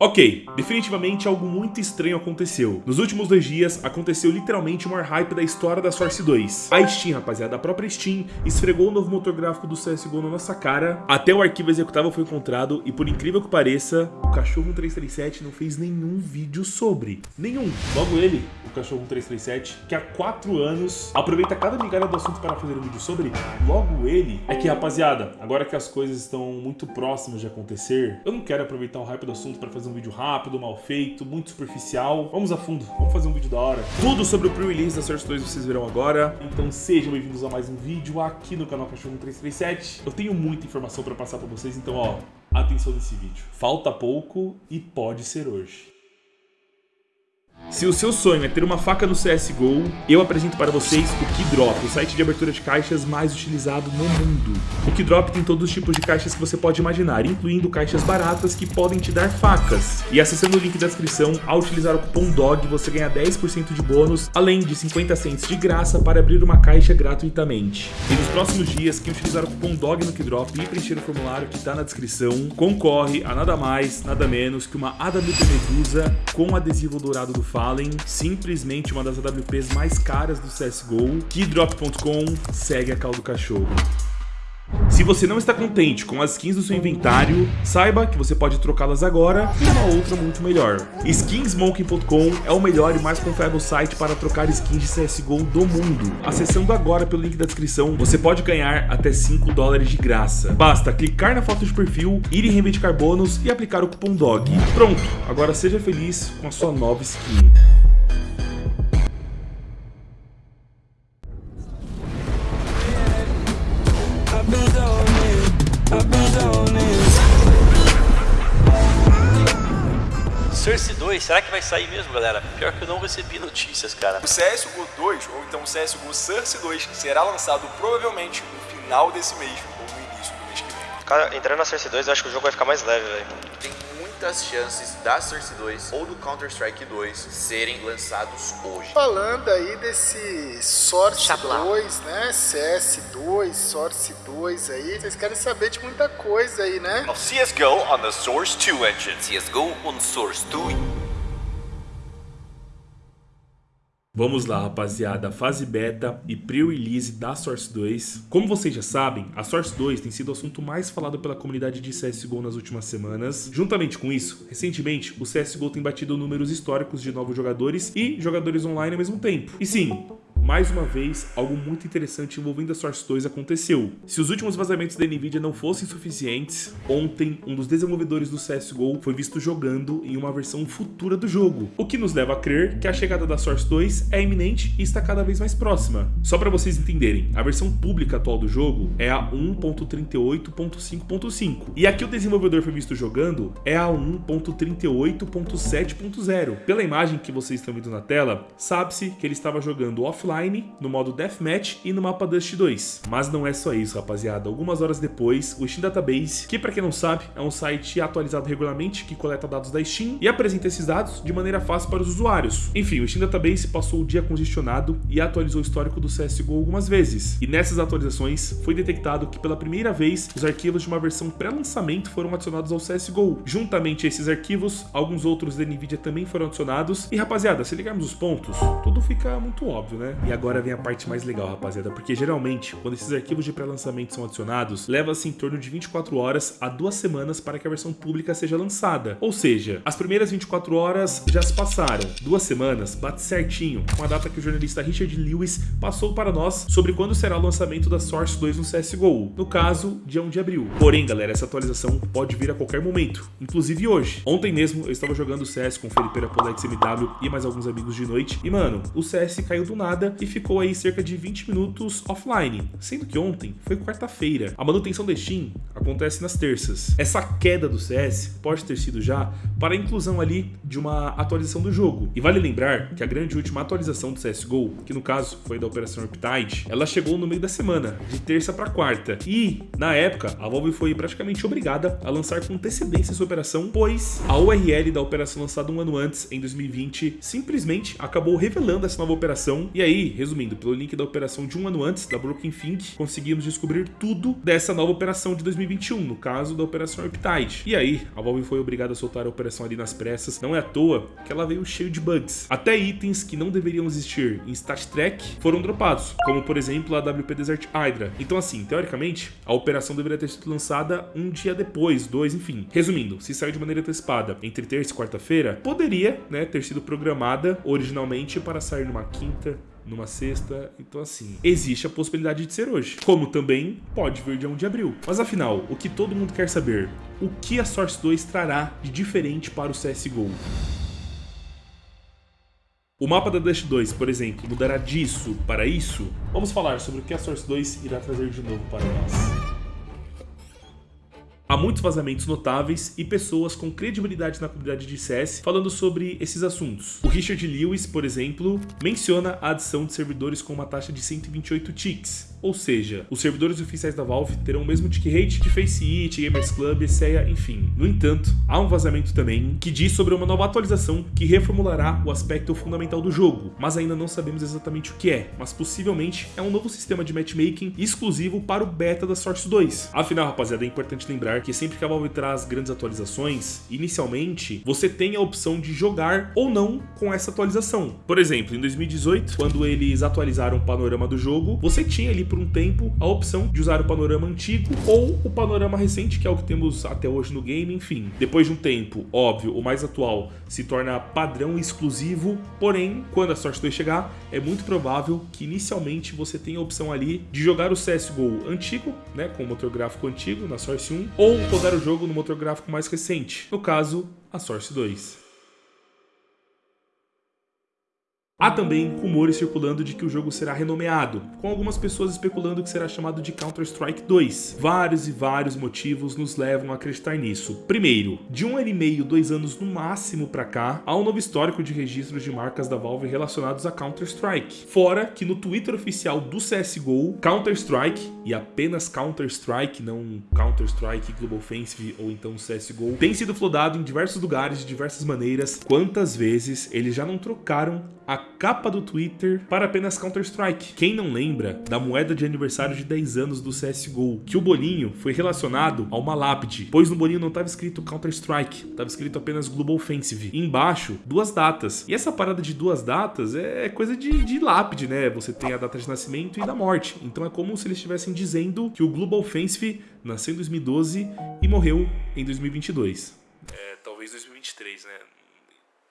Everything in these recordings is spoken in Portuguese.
Ok, definitivamente algo muito estranho aconteceu. Nos últimos dois dias, aconteceu literalmente o maior hype da história da Source 2. A Steam, rapaziada, a própria Steam, esfregou o novo motor gráfico do CSGO na nossa cara, até o arquivo executável foi encontrado e por incrível que pareça, o Cachorro 1337 não fez nenhum vídeo sobre. Nenhum. Logo ele, o Cachorro 1337, que há quatro anos aproveita cada migalha do assunto para fazer um vídeo sobre, logo ele, é que, rapaziada, agora que as coisas estão muito próximas de acontecer, eu não quero aproveitar o hype do assunto para fazer um vídeo rápido, mal feito, muito superficial. Vamos a fundo, vamos fazer um vídeo da hora. Tudo sobre o pre-release da Source 2 vocês verão agora. Então sejam bem-vindos a mais um vídeo aqui no canal Cachorro 337. Eu tenho muita informação para passar para vocês, então ó, atenção nesse vídeo. Falta pouco e pode ser hoje. Se o seu sonho é ter uma faca no CSGO, eu apresento para vocês o Keydrop, o site de abertura de caixas mais utilizado no mundo. O Keydrop tem todos os tipos de caixas que você pode imaginar, incluindo caixas baratas que podem te dar facas. E acessando o link da descrição, ao utilizar o cupom DOG, você ganha 10% de bônus, além de 50 cents de graça para abrir uma caixa gratuitamente. E nos próximos dias, quem utilizar o cupom DOG no Keydrop e preencher o formulário que está na descrição, concorre a nada mais, nada menos que uma AWP Medusa com adesivo dourado do Fallen, simplesmente uma das AWPs mais caras do CSGO, keydrop.com, segue a cal do cachorro. Se você não está contente com as skins do seu inventário, saiba que você pode trocá-las agora por uma outra muito melhor. Skinsmoking.com é o melhor e mais confiável site para trocar skins de CSGO do mundo. Acessando agora pelo link da descrição, você pode ganhar até 5 dólares de graça. Basta clicar na foto de perfil, ir em reivindicar bônus e aplicar o cupom DOG. Pronto, agora seja feliz com a sua nova skin. 2, será que vai sair mesmo, galera? Pior que eu não recebi notícias, cara. O CSGO 2, ou então o CSGO Source 2, será lançado provavelmente no final desse mês ou no início do mês que vem. Cara, entrando na Source 2, eu acho que o jogo vai ficar mais leve, velho. Tem muitas chances da Source 2 ou do Counter-Strike 2 serem lançados hoje. Falando aí desse Source 2, né? CS2, Source 2 aí, vocês querem saber de muita coisa aí, né? of CSGO on the Source 2 engine. CSGO on Source 2. Vamos lá, rapaziada, fase beta e pre-release da Source 2. Como vocês já sabem, a Source 2 tem sido o assunto mais falado pela comunidade de CSGO nas últimas semanas. Juntamente com isso, recentemente, o CSGO tem batido números históricos de novos jogadores e jogadores online ao mesmo tempo. E sim, mais uma vez, algo muito interessante envolvendo a Source 2 aconteceu. Se os últimos vazamentos da Nvidia não fossem suficientes, ontem um dos desenvolvedores do CSGO foi visto jogando em uma versão futura do jogo, o que nos leva a crer que a chegada da Source 2 é iminente e está cada vez mais próxima. Só para vocês entenderem, a versão pública atual do jogo é a 1.38.5.5 e aqui o desenvolvedor foi visto jogando é a 1.38.7.0. Pela imagem que vocês estão vendo na tela, sabe-se que ele estava jogando offline, no modo Deathmatch e no mapa Dust 2. Mas não é só isso, rapaziada. Algumas horas depois, o Steam Database, que para quem não sabe, é um site atualizado regularmente que coleta dados da Steam e apresenta esses dados de maneira fácil para os usuários. Enfim, o Steam Database passou o dia congestionado e atualizou o histórico do CSGO algumas vezes. E nessas atualizações, foi detectado que pela primeira vez, os arquivos de uma versão pré-lançamento foram adicionados ao CSGO. Juntamente a esses arquivos, alguns outros da NVIDIA também foram adicionados. E rapaziada, se ligarmos os pontos, tudo fica muito óbvio, né? E agora vem a parte mais legal, rapaziada, porque geralmente, quando esses arquivos de pré-lançamento são adicionados, leva-se em torno de 24 horas a duas semanas para que a versão pública seja lançada. Ou seja, as primeiras 24 horas já se passaram. Duas semanas bate certinho com a data que o jornalista Richard Lewis passou para nós sobre quando será o lançamento da Source 2 no CSGO. No caso, dia 1 de abril. Porém, galera, essa atualização pode vir a qualquer momento, inclusive hoje. Ontem mesmo eu estava jogando CS com o Felipe Apolex MW e mais alguns amigos de noite, e mano, o CS caiu do nada e ficou aí cerca de 20 minutos offline, sendo que ontem foi quarta-feira. A manutenção da Steam acontece nas terças. Essa queda do CS pode ter sido já para a inclusão ali de uma atualização do jogo. E vale lembrar que a grande última atualização do CSGO, que no caso foi da Operação Riptide, ela chegou no meio da semana, de terça para quarta. E, na época, a Valve foi praticamente obrigada a lançar com antecedência essa operação, pois a URL da operação lançada um ano antes, em 2020, simplesmente acabou revelando essa nova operação. E aí, aí, resumindo, pelo link da operação de um ano antes, da Broken Think, conseguimos descobrir tudo dessa nova operação de 2021, no caso da Operação Riptide. E aí, a Valve foi obrigada a soltar a operação ali nas pressas, não é à toa que ela veio cheio de bugs. Até itens que não deveriam existir em Stat Track foram dropados, como por exemplo a WP Desert Hydra. Então assim, teoricamente, a operação deveria ter sido lançada um dia depois, dois, enfim. Resumindo, se saiu de maneira antecipada entre terça e quarta-feira, poderia né, ter sido programada originalmente para sair numa quinta, numa sexta, então assim, existe a possibilidade de ser hoje. Como também pode vir dia 1 de abril. Mas afinal, o que todo mundo quer saber, o que a Source 2 trará de diferente para o CSGO? O mapa da Dash 2, por exemplo, mudará disso para isso? Vamos falar sobre o que a Source 2 irá trazer de novo para nós. Muitos vazamentos notáveis e pessoas com credibilidade na comunidade de CS falando sobre esses assuntos. O Richard Lewis, por exemplo, menciona a adição de servidores com uma taxa de 128 ticks, ou seja, os servidores oficiais da Valve terão o mesmo tick rate de FaceIt, Gamers Club, ESEA, enfim. No entanto, há um vazamento também que diz sobre uma nova atualização que reformulará o aspecto fundamental do jogo, mas ainda não sabemos exatamente o que é, mas possivelmente é um novo sistema de matchmaking exclusivo para o beta da Source 2. Afinal, rapaziada, é importante lembrar que sempre que a Valve traz grandes atualizações, inicialmente você tem a opção de jogar ou não com essa atualização. Por exemplo, em 2018, quando eles atualizaram o panorama do jogo, você tinha ali por um tempo a opção de usar o panorama antigo ou o panorama recente, que é o que temos até hoje no game, enfim. Depois de um tempo, óbvio, o mais atual se torna padrão exclusivo, porém, quando a Source 2 chegar, é muito provável que inicialmente você tenha a opção ali de jogar o CSGO antigo, né, com o motor gráfico antigo na Source 1, ou rodar o jogo no motor gráfico mais recente, no caso, a Source 2. Há também rumores circulando de que o jogo será renomeado, com algumas pessoas especulando que será chamado de Counter-Strike 2. Vários e vários motivos nos levam a acreditar nisso. Primeiro, de um ano e meio, dois anos no máximo pra cá, há um novo histórico de registros de marcas da Valve relacionados a Counter-Strike. Fora que no Twitter oficial do CSGO, Counter-Strike, e apenas Counter-Strike, não Counter-Strike Global Offensive ou então CSGO, tem sido flodado em diversos lugares de diversas maneiras. Quantas vezes eles já não trocaram a capa do Twitter para apenas Counter-Strike. Quem não lembra da moeda de aniversário de 10 anos do CSGO, que o bolinho foi relacionado a uma lápide, pois no bolinho não estava escrito Counter-Strike, estava escrito apenas Global Offensive. E embaixo, duas datas. E essa parada de duas datas é coisa de, de lápide, né? Você tem a data de nascimento e da morte. Então é como se eles estivessem dizendo que o Global Offensive nasceu em 2012 e morreu em 2022. É, talvez 2023, né?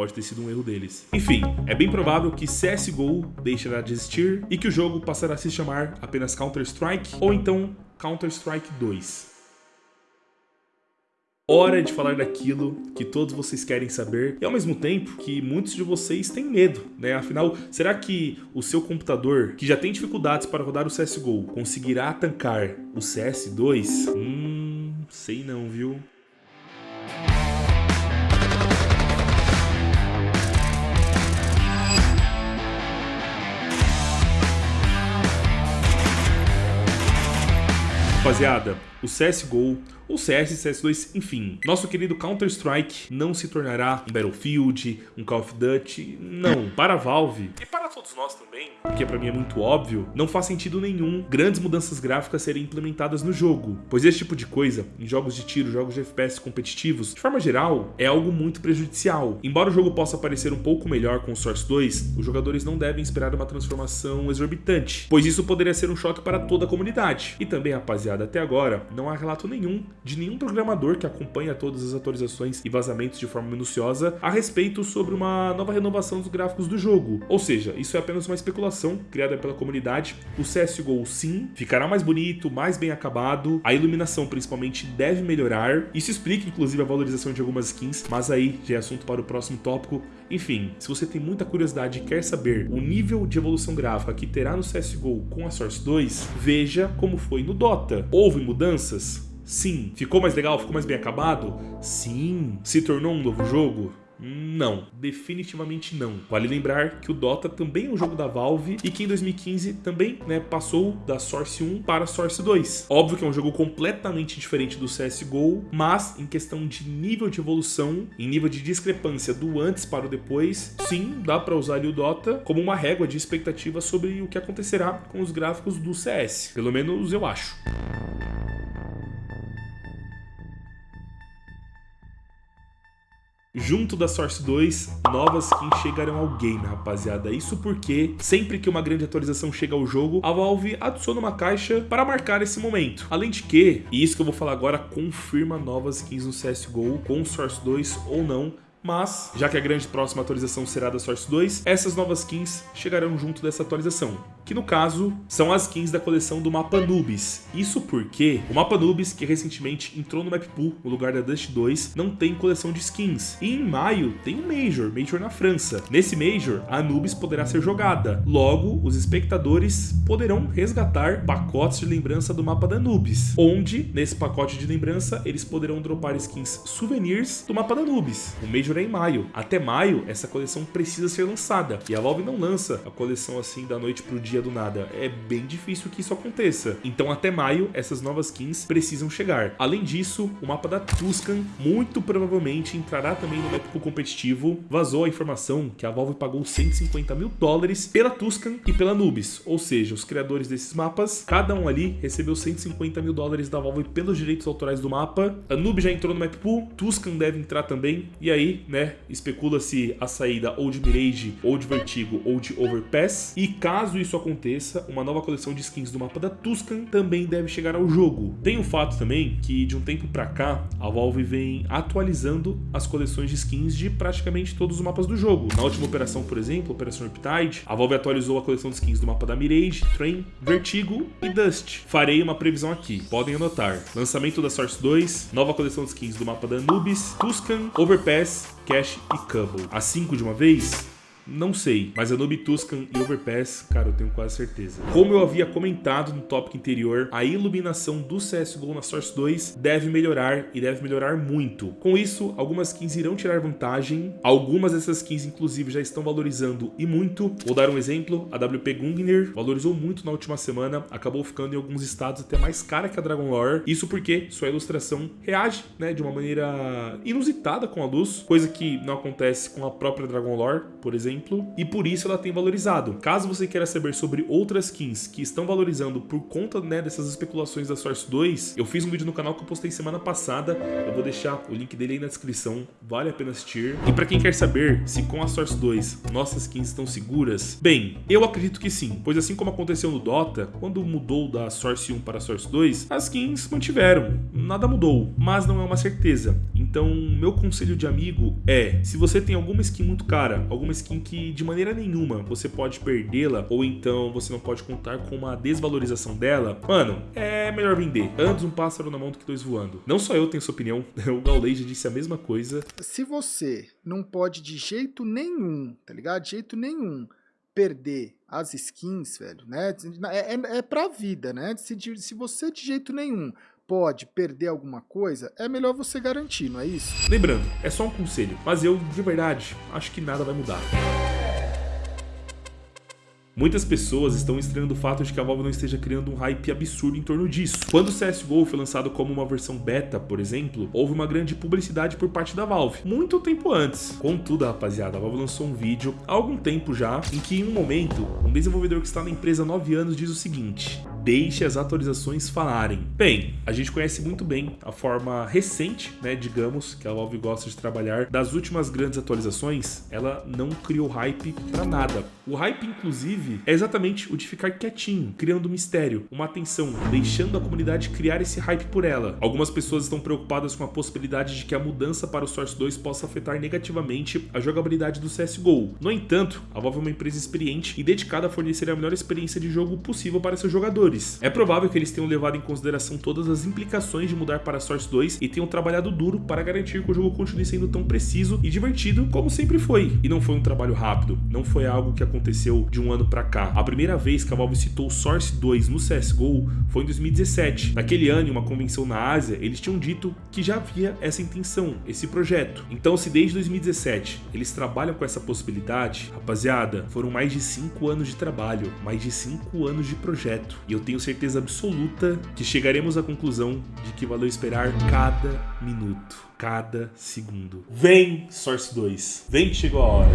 Pode ter sido um erro deles. Enfim, é bem provável que CSGO deixará de existir e que o jogo passará a se chamar apenas Counter-Strike ou então Counter-Strike 2. Hora de falar daquilo que todos vocês querem saber e ao mesmo tempo que muitos de vocês têm medo, né? Afinal, será que o seu computador, que já tem dificuldades para rodar o CSGO, conseguirá tancar o CS2? Hum, sei não, viu? Rapaziada, o CSGO ou CS, CS2, enfim. Nosso querido Counter-Strike não se tornará um Battlefield, um Call of Duty, não. Para a Valve, e para todos nós também, porque para mim é muito óbvio, não faz sentido nenhum grandes mudanças gráficas serem implementadas no jogo, pois esse tipo de coisa, em jogos de tiro, jogos de FPS competitivos, de forma geral, é algo muito prejudicial. Embora o jogo possa parecer um pouco melhor com o Source 2, os jogadores não devem esperar uma transformação exorbitante, pois isso poderia ser um choque para toda a comunidade. E também, rapaziada, até agora, não há relato nenhum de nenhum programador que acompanha todas as atualizações e vazamentos de forma minuciosa a respeito sobre uma nova renovação dos gráficos do jogo. Ou seja, isso é apenas uma especulação criada pela comunidade. O CSGO sim, ficará mais bonito, mais bem acabado, a iluminação principalmente deve melhorar. Isso explica inclusive a valorização de algumas skins, mas aí já é assunto para o próximo tópico. Enfim, se você tem muita curiosidade e quer saber o nível de evolução gráfica que terá no CSGO com a Source 2, veja como foi no Dota. Houve mudanças? Sim. Ficou mais legal? Ficou mais bem acabado? Sim. Se tornou um novo jogo? Não, definitivamente não. Vale lembrar que o Dota também é um jogo da Valve e que em 2015 também né, passou da Source 1 para Source 2. Óbvio que é um jogo completamente diferente do CSGO, mas em questão de nível de evolução, em nível de discrepância do antes para o depois, sim, dá para usar o Dota como uma régua de expectativa sobre o que acontecerá com os gráficos do CS. Pelo menos eu acho. Junto da Source 2, novas skins chegarão ao game, rapaziada. Isso porque, sempre que uma grande atualização chega ao jogo, a Valve adiciona uma caixa para marcar esse momento. Além de que, e isso que eu vou falar agora, confirma novas skins no CSGO com Source 2 ou não, mas, já que a grande próxima atualização será da Source 2, essas novas skins chegarão junto dessa atualização que no caso são as skins da coleção do mapa Nubis. Isso porque o mapa Nubis, que recentemente entrou no Map Pool no lugar da Dust 2, não tem coleção de skins. E em maio tem um Major, Major na França. Nesse Major, a Nubis poderá ser jogada. Logo, os espectadores poderão resgatar pacotes de lembrança do mapa da Nubis, onde, nesse pacote de lembrança, eles poderão dropar skins souvenirs do mapa da Nubis. O Major é em maio. Até maio, essa coleção precisa ser lançada. E a Valve não lança a coleção assim da noite pro dia do nada. É bem difícil que isso aconteça. Então até maio, essas novas skins precisam chegar. Além disso, o mapa da Tuscan muito provavelmente entrará também no épico competitivo. Vazou a informação que a Valve pagou 150 mil dólares pela Tuscan e pela Nubis. Ou seja, os criadores desses mapas, cada um ali recebeu 150 mil dólares da Valve pelos direitos autorais do mapa. A Nubis já entrou no map pool, Tuscan deve entrar também. E aí, né, especula-se a saída ou de Mirage, ou de Vertigo, ou de Overpass. E caso isso aconteça, aconteça, uma nova coleção de skins do mapa da Tuscan também deve chegar ao jogo. Tem o fato também que de um tempo pra cá, a Valve vem atualizando as coleções de skins de praticamente todos os mapas do jogo. Na última operação, por exemplo, Operação Riptide, a Valve atualizou a coleção de skins do mapa da Mirage, Train, Vertigo e Dust. Farei uma previsão aqui, podem anotar. Lançamento da Source 2, nova coleção de skins do mapa da Anubis, Tuscan, Overpass, Cash e Cubble. As 5 de uma vez? Não sei, mas a Tuscan e Overpass, cara, eu tenho quase certeza. Como eu havia comentado no tópico anterior, a iluminação do CSGO na Source 2 deve melhorar e deve melhorar muito. Com isso, algumas skins irão tirar vantagem, algumas dessas skins inclusive já estão valorizando e muito. Vou dar um exemplo, a WP Gungnir valorizou muito na última semana, acabou ficando em alguns estados até mais cara que a Dragon Lore, isso porque sua ilustração reage né, de uma maneira inusitada com a luz, coisa que não acontece com a própria Dragon Lore, por exemplo exemplo, e por isso ela tem valorizado. Caso você queira saber sobre outras skins que estão valorizando por conta né, dessas especulações da Source 2, eu fiz um vídeo no canal que eu postei semana passada, eu vou deixar o link dele aí na descrição, vale a pena assistir. E para quem quer saber se com a Source 2 nossas skins estão seguras, bem, eu acredito que sim, pois assim como aconteceu no Dota, quando mudou da Source 1 para a Source 2, as skins mantiveram, nada mudou, mas não é uma certeza. Então, meu conselho de amigo é, se você tem alguma skin muito cara, alguma skin que de maneira nenhuma você pode perdê-la, ou então você não pode contar com uma desvalorização dela, mano, é melhor vender. Antes um pássaro na mão do que dois voando. Não só eu tenho essa opinião, o Gaulei já disse a mesma coisa. Se você não pode de jeito nenhum, tá ligado? De jeito nenhum perder as skins, velho, né? É, é, é pra vida, né? Se, se você de jeito nenhum pode perder alguma coisa, é melhor você garantir, não é isso? Lembrando, é só um conselho, mas eu, de verdade, acho que nada vai mudar. Muitas pessoas estão estranhando o fato de que a Valve não esteja criando um hype absurdo em torno disso. Quando o CSGO foi lançado como uma versão beta, por exemplo, houve uma grande publicidade por parte da Valve, muito tempo antes. Contudo, rapaziada, a Valve lançou um vídeo há algum tempo já, em que em um momento, um desenvolvedor que está na empresa há 9 anos diz o seguinte, deixe as atualizações falarem. Bem, a gente conhece muito bem a forma recente, né, digamos, que a Valve gosta de trabalhar. Das últimas grandes atualizações, ela não criou hype para nada. O hype, inclusive, é exatamente o de ficar quietinho, criando mistério, uma atenção, deixando a comunidade criar esse hype por ela. Algumas pessoas estão preocupadas com a possibilidade de que a mudança para o Source 2 possa afetar negativamente a jogabilidade do CSGO. No entanto, a Valve é uma empresa experiente e dedicada a fornecer a melhor experiência de jogo possível para seus jogadores. É provável que eles tenham levado em consideração todas as implicações de mudar para Source 2 e tenham trabalhado duro para garantir que o jogo continue sendo tão preciso e divertido como sempre foi. E não foi um trabalho rápido, não foi algo que aconteceu de um ano cá. A primeira vez que a Valve citou Source 2 no CSGO foi em 2017. Naquele ano, em uma convenção na Ásia, eles tinham dito que já havia essa intenção, esse projeto. Então, se desde 2017 eles trabalham com essa possibilidade, rapaziada, foram mais de 5 anos de trabalho, mais de 5 anos de projeto. E eu tenho certeza absoluta que chegaremos à conclusão de que valeu esperar cada minuto, cada segundo. Vem, Source 2. Vem que chegou a hora.